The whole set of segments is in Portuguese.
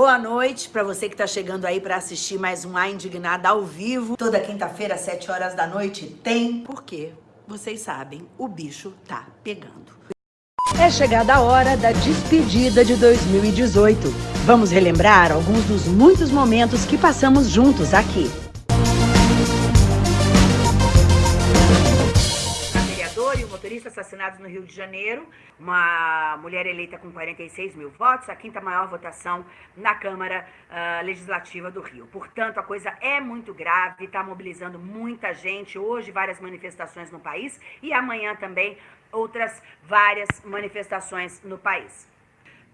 Boa noite para você que está chegando aí para assistir mais um A Indignada ao vivo. Toda quinta-feira, às 7 horas da noite, tem. Porque, vocês sabem, o bicho tá pegando. É chegada a hora da despedida de 2018. Vamos relembrar alguns dos muitos momentos que passamos juntos aqui. Motoristas assassinados no Rio de Janeiro, uma mulher eleita com 46 mil votos, a quinta maior votação na Câmara uh, Legislativa do Rio. Portanto, a coisa é muito grave, está mobilizando muita gente. Hoje, várias manifestações no país e amanhã também outras várias manifestações no país.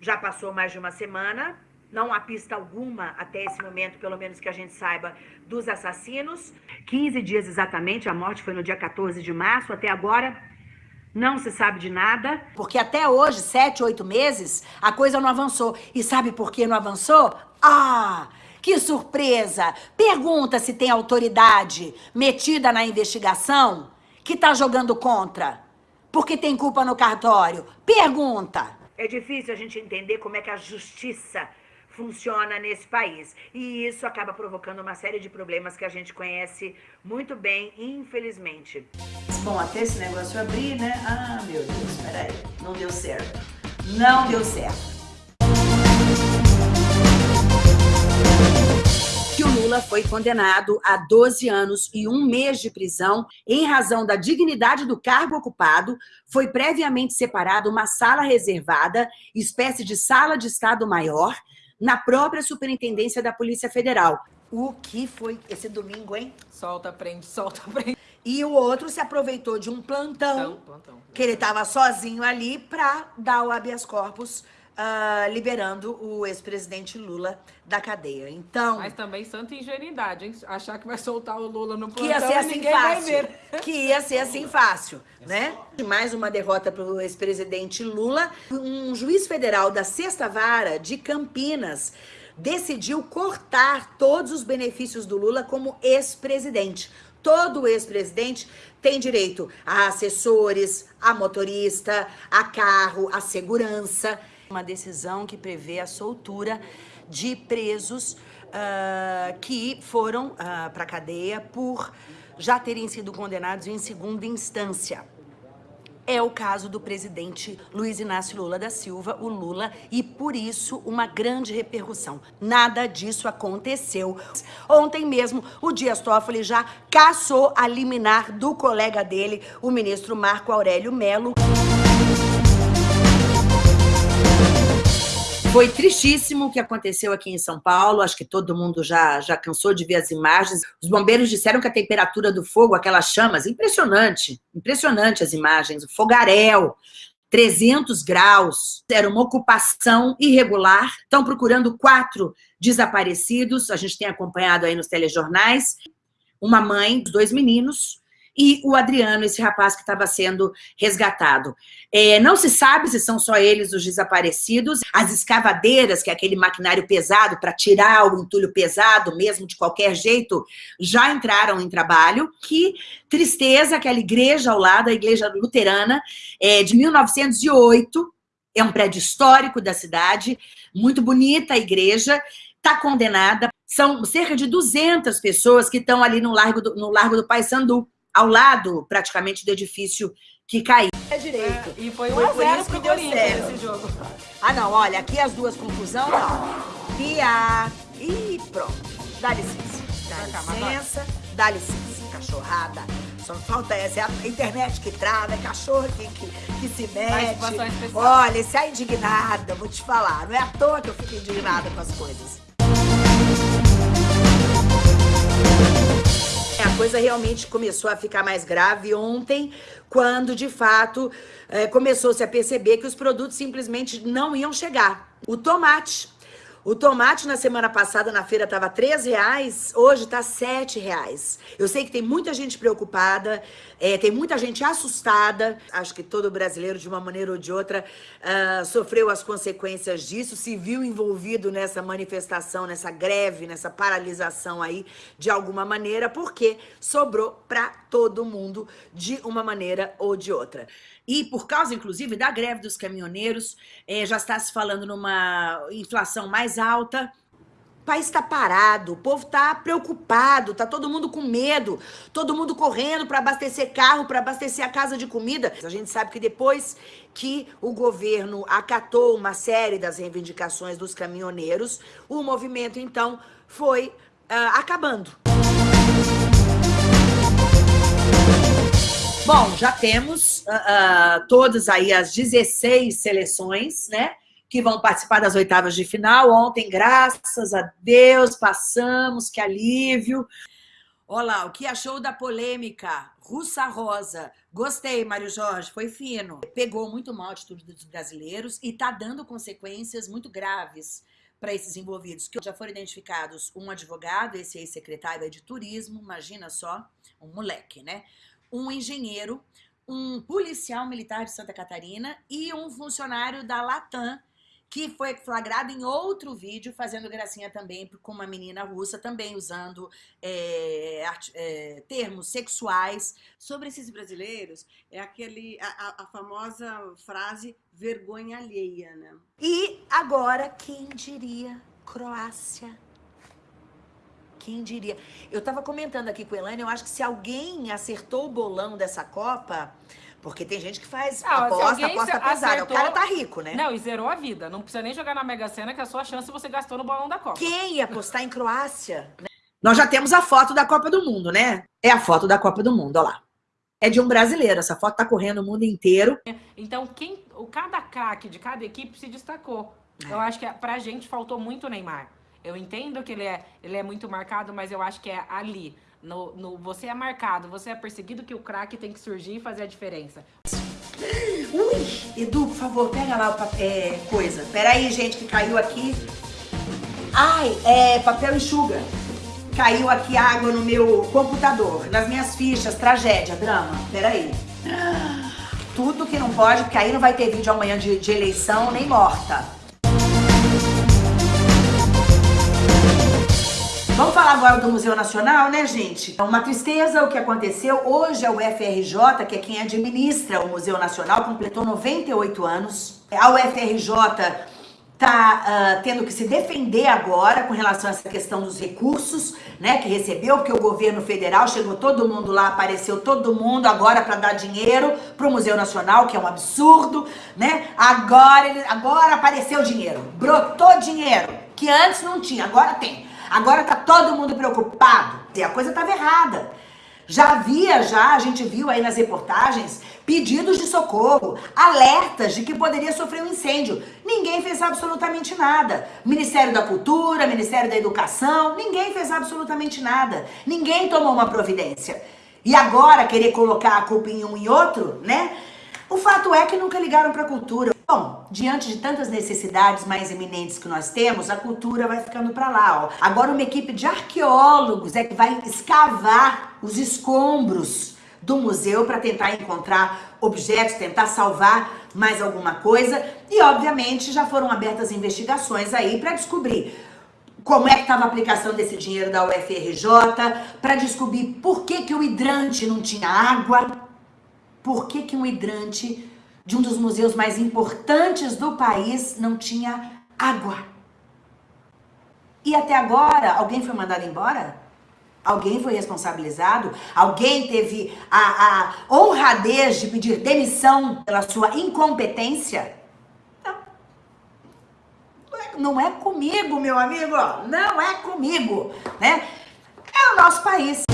Já passou mais de uma semana, não há pista alguma até esse momento, pelo menos que a gente saiba, dos assassinos. 15 dias exatamente, a morte foi no dia 14 de março, até agora não se sabe de nada. Porque até hoje, sete, oito meses, a coisa não avançou. E sabe por que não avançou? Ah, que surpresa! Pergunta se tem autoridade metida na investigação que tá jogando contra. Porque tem culpa no cartório. Pergunta! É difícil a gente entender como é que a justiça funciona nesse país. E isso acaba provocando uma série de problemas que a gente conhece muito bem, infelizmente. Bom, até esse negócio abrir, né? Ah, meu Deus, peraí. Não deu certo. Não deu certo. que o Lula foi condenado a 12 anos e um mês de prisão em razão da dignidade do cargo ocupado, foi previamente separado uma sala reservada, espécie de sala de Estado Maior, na própria Superintendência da Polícia Federal. O que foi esse domingo, hein? Solta, prende, solta, prende. E o outro se aproveitou de um plantão, plantão, plantão. que ele estava sozinho ali para dar o habeas corpus uh, liberando o ex-presidente Lula da cadeia. Então... Mas também santa ingenuidade, hein? Achar que vai soltar o Lula no plantão que ia ser assim fácil. Que ia ser assim fácil, né? Mais uma derrota para o ex-presidente Lula. Um juiz federal da Sexta Vara de Campinas decidiu cortar todos os benefícios do Lula como ex-presidente. Todo ex-presidente tem direito a assessores, a motorista, a carro, a segurança. Uma decisão que prevê a soltura de presos uh, que foram uh, para a cadeia por já terem sido condenados em segunda instância. É o caso do presidente Luiz Inácio Lula da Silva, o Lula, e por isso uma grande repercussão. Nada disso aconteceu. Ontem mesmo, o Dias Toffoli já caçou a liminar do colega dele, o ministro Marco Aurélio Melo. Foi tristíssimo o que aconteceu aqui em São Paulo, acho que todo mundo já, já cansou de ver as imagens. Os bombeiros disseram que a temperatura do fogo, aquelas chamas, impressionante, impressionante as imagens, o fogaréu, 300 graus, era uma ocupação irregular, estão procurando quatro desaparecidos, a gente tem acompanhado aí nos telejornais, uma mãe, dois meninos, e o Adriano, esse rapaz que estava sendo resgatado. É, não se sabe se são só eles os desaparecidos. As escavadeiras, que é aquele maquinário pesado para tirar o entulho pesado, mesmo de qualquer jeito, já entraram em trabalho. Que tristeza, aquela igreja ao lado, a igreja luterana, é, de 1908, é um prédio histórico da cidade, muito bonita a igreja, está condenada. São cerca de 200 pessoas que estão ali no Largo do, no Largo do Paissandu ao lado, praticamente, do edifício que caiu. É direito. É, e foi 1 a 0 pro Corinthians esse jogo. Ah, não, olha, aqui as duas conclusões, Pia. E pronto. Dá licença. Dá licença, dá licença, cachorrada. Só falta essa, é a internet que trava, é cachorro que, que, que se mete. Olha, esse é indignada, vou te falar. Não é à toa que eu fico indignada com as coisas. A coisa realmente começou a ficar mais grave ontem, quando, de fato, é, começou-se a perceber que os produtos simplesmente não iam chegar. O tomate o tomate na semana passada na feira estava R$ reais, hoje está R$ reais. Eu sei que tem muita gente preocupada, é, tem muita gente assustada. Acho que todo brasileiro, de uma maneira ou de outra, uh, sofreu as consequências disso, se viu envolvido nessa manifestação, nessa greve, nessa paralisação aí, de alguma maneira, porque sobrou para todo mundo de uma maneira ou de outra. E por causa, inclusive, da greve dos caminhoneiros, é, já está se falando numa inflação mais alta. O país está parado, o povo está preocupado, tá todo mundo com medo, todo mundo correndo para abastecer carro, para abastecer a casa de comida. A gente sabe que depois que o governo acatou uma série das reivindicações dos caminhoneiros, o movimento então foi uh, acabando. Bom, já temos uh, uh, todas aí as 16 seleções, né? Que vão participar das oitavas de final. Ontem, graças a Deus, passamos, que alívio. Olá, o que achou da polêmica? Russa Rosa. Gostei, Mário Jorge, foi fino. Pegou muito mal a atitude dos brasileiros e está dando consequências muito graves para esses envolvidos, que já foram identificados um advogado, esse ex-secretário de turismo, imagina só, um moleque, né? um engenheiro, um policial militar de Santa Catarina e um funcionário da Latam, que foi flagrado em outro vídeo fazendo gracinha também com uma menina russa, também usando é, é, termos sexuais. Sobre esses brasileiros, é aquele a, a, famosa frase vergonha alheia, né? E agora, quem diria Croácia quem diria? Eu estava comentando aqui com a Elaine, eu acho que se alguém acertou o bolão dessa Copa, porque tem gente que faz não, aposta, aposta pesada. Acertou, o cara tá rico, né? Não, e zerou a vida. Não precisa nem jogar na Mega Sena, que é a sua chance você gastou no bolão da Copa. Quem ia apostar em Croácia? Nós já temos a foto da Copa do Mundo, né? É a foto da Copa do Mundo, olha lá. É de um brasileiro, essa foto tá correndo o mundo inteiro. Então, quem, o cada craque de cada equipe se destacou. É. Eu acho que pra gente faltou muito o Neymar. Eu entendo que ele é, ele é muito marcado, mas eu acho que é ali. No, no você é marcado, você é perseguido, que o craque tem que surgir e fazer a diferença. Ui, Edu, por favor, pega lá o papel, é, coisa. Pera aí, gente, que caiu aqui. Ai, é papel enxuga. Caiu aqui água no meu computador, nas minhas fichas, tragédia, drama. Pera aí. Tudo que não pode, porque aí não vai ter vídeo amanhã de, de eleição, nem morta. Vamos falar agora do Museu Nacional, né, gente? É uma tristeza o que aconteceu. Hoje é o FRJ, que é quem administra o Museu Nacional, completou 98 anos. A UFRJ tá uh, tendo que se defender agora com relação a essa questão dos recursos, né, que recebeu, porque o governo federal chegou todo mundo lá, apareceu todo mundo agora para dar dinheiro para o Museu Nacional, que é um absurdo, né? Agora ele, agora apareceu dinheiro, brotou dinheiro que antes não tinha, agora tem. Agora tá todo mundo preocupado. E a coisa estava errada. Já havia, já, a gente viu aí nas reportagens, pedidos de socorro, alertas de que poderia sofrer um incêndio. Ninguém fez absolutamente nada. Ministério da Cultura, Ministério da Educação, ninguém fez absolutamente nada. Ninguém tomou uma providência. E agora querer colocar a culpa em um e outro, né? O fato é que nunca ligaram para a cultura. Bom, diante de tantas necessidades mais eminentes que nós temos, a cultura vai ficando para lá. Ó. Agora uma equipe de arqueólogos é que vai escavar os escombros do museu para tentar encontrar objetos, tentar salvar mais alguma coisa. E obviamente já foram abertas investigações aí para descobrir como é que estava a aplicação desse dinheiro da UFRJ, para descobrir por que, que o hidrante não tinha água, por que, que um hidrante de um dos museus mais importantes do país não tinha água? E até agora, alguém foi mandado embora? Alguém foi responsabilizado? Alguém teve a, a honradez de pedir demissão pela sua incompetência? Não. Não é comigo, meu amigo. Não é comigo, né? É o nosso país.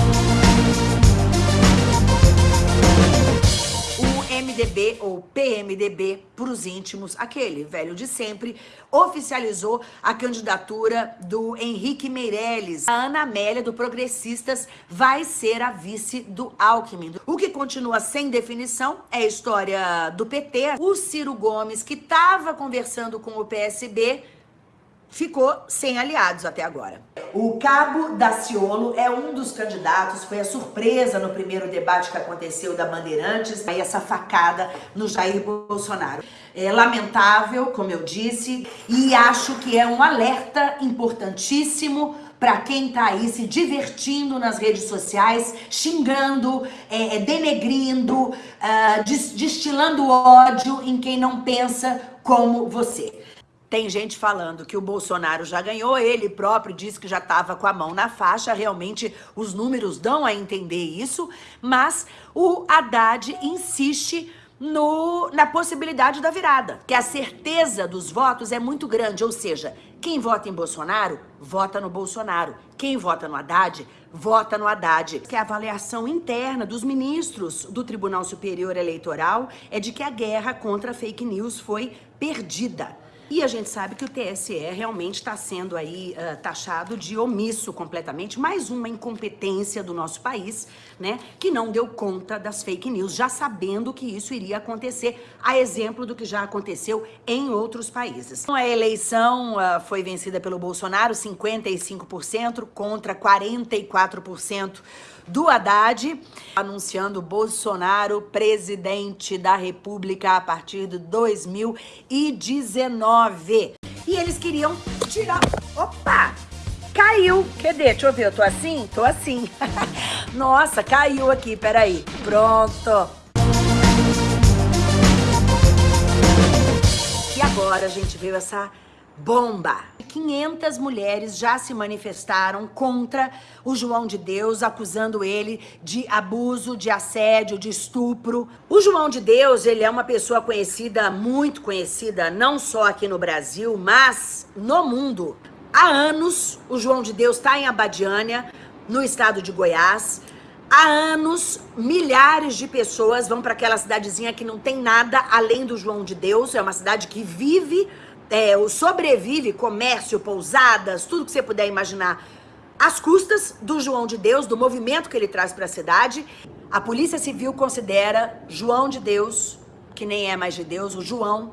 MDB ou PMDB para os íntimos, aquele velho de sempre, oficializou a candidatura do Henrique Meirelles. A Ana Amélia, do Progressistas, vai ser a vice do Alckmin. O que continua sem definição é a história do PT. O Ciro Gomes, que estava conversando com o PSB, ficou sem aliados até agora. O Cabo Daciolo é um dos candidatos, foi a surpresa no primeiro debate que aconteceu da Bandeirantes, aí essa facada no Jair Bolsonaro. É lamentável, como eu disse, e acho que é um alerta importantíssimo para quem tá aí se divertindo nas redes sociais, xingando, é, é denegrindo, uh, destilando ódio em quem não pensa como você. Tem gente falando que o Bolsonaro já ganhou, ele próprio disse que já estava com a mão na faixa, realmente os números dão a entender isso, mas o Haddad insiste no, na possibilidade da virada, que a certeza dos votos é muito grande, ou seja, quem vota em Bolsonaro, vota no Bolsonaro. Quem vota no Haddad, vota no Haddad. Que a avaliação interna dos ministros do Tribunal Superior Eleitoral é de que a guerra contra fake news foi perdida. E a gente sabe que o TSE realmente está sendo aí uh, taxado de omisso completamente, mais uma incompetência do nosso país, né, que não deu conta das fake news, já sabendo que isso iria acontecer, a exemplo do que já aconteceu em outros países. Então, a eleição uh, foi vencida pelo Bolsonaro, 55% contra 44% do Haddad, anunciando Bolsonaro presidente da República a partir de 2019. E eles queriam tirar... Opa! Caiu! Cadê? Deixa eu ver, eu tô assim? Tô assim. Nossa, caiu aqui, peraí. Pronto. E agora a gente viu essa bomba. 500 mulheres já se manifestaram contra o João de Deus, acusando ele de abuso, de assédio, de estupro. O João de Deus, ele é uma pessoa conhecida, muito conhecida, não só aqui no Brasil, mas no mundo. Há anos, o João de Deus está em Abadiânia, no estado de Goiás. Há anos, milhares de pessoas vão para aquela cidadezinha que não tem nada além do João de Deus. É uma cidade que vive é, o sobrevive, comércio, pousadas, tudo que você puder imaginar, às custas do João de Deus, do movimento que ele traz para a cidade. A Polícia Civil considera João de Deus, que nem é mais de Deus, o João,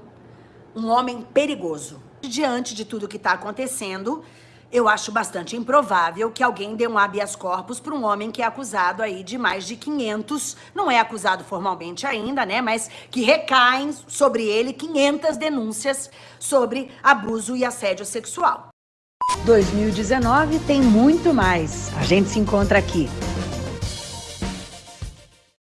um homem perigoso. Diante de tudo que está acontecendo, eu acho bastante improvável que alguém dê um habeas corpus para um homem que é acusado aí de mais de 500, não é acusado formalmente ainda, né, mas que recaem sobre ele 500 denúncias sobre abuso e assédio sexual. 2019 tem muito mais. A gente se encontra aqui